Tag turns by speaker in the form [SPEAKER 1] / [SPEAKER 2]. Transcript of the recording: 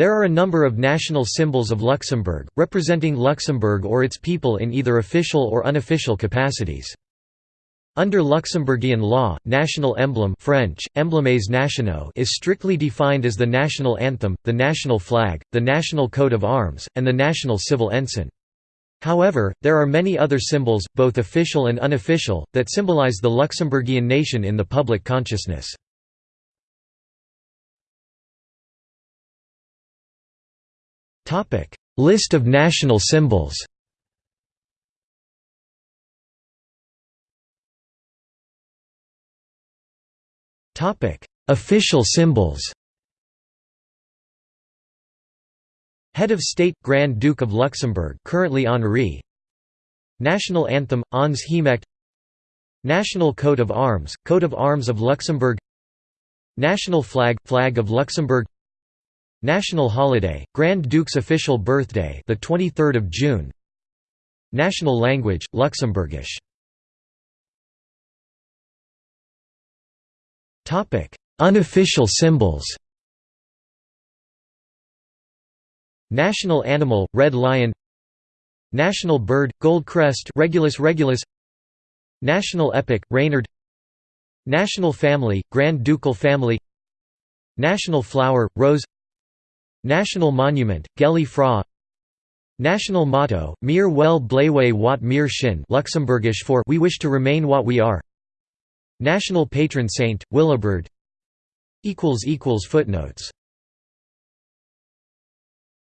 [SPEAKER 1] There are a number of national symbols of Luxembourg, representing Luxembourg or its people in either official or unofficial capacities. Under Luxembourgian law, national emblem French, nationaux is strictly defined as the national anthem, the national flag, the national coat of arms, and the national civil ensign. However, there are many other symbols, both official and unofficial, that symbolize the Luxembourgian nation in the public consciousness. List of national symbols Official symbols Head of State – Grand Duke of Luxembourg currently Henri National Anthem – Ons Hemecht National Coat of Arms – Coat of Arms of Luxembourg. National Flag – Flag of Luxembourg National holiday, Grand Duke's official birthday, the 23rd of June. National language, Luxembourgish. Topic: Unofficial symbols. National animal, red lion. National bird, gold crest, Regulus regulus. National epic, Renert. National family, Grand Ducal family. National flower, rose. National Monument, Gëlle Fra. National motto, Mir wëlle bleiwe wat mir sinn Luxembourgish for We wish to remain what we are. National patron saint, Willibrord Footnotes